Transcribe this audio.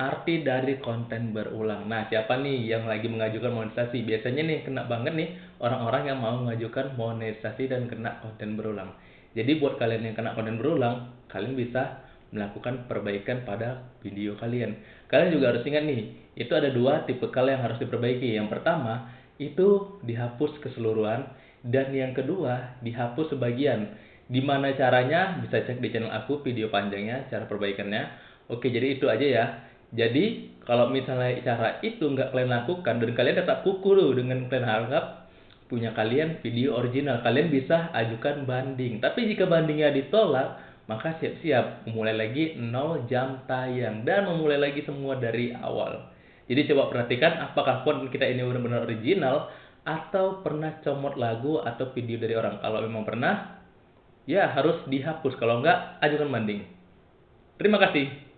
arti dari konten berulang. Nah, siapa nih yang lagi mengajukan monetisasi? Biasanya nih kena banget nih orang-orang yang mau mengajukan monetisasi dan kena konten berulang. Jadi buat kalian yang kena konten berulang, kalian bisa melakukan perbaikan pada video kalian. Kalian juga harus ingat nih, itu ada dua tipe kalian yang harus diperbaiki. Yang pertama, itu dihapus keseluruhan dan yang kedua, dihapus sebagian. Di mana caranya? Bisa cek di channel aku video panjangnya, cara perbaikannya. Oke, jadi itu aja ya. Jadi kalau misalnya cara itu nggak kalian lakukan dan kalian tetap kuku loh dengan kalian harap punya kalian video original, kalian bisa ajukan banding. Tapi jika bandingnya ditolak, maka siap-siap memulai lagi 0 jam tayang dan memulai lagi semua dari awal. Jadi coba perhatikan apakah konten kita ini benar-benar original atau pernah comot lagu atau video dari orang. Kalau memang pernah, ya harus dihapus. Kalau enggak, ajukan banding. Terima kasih.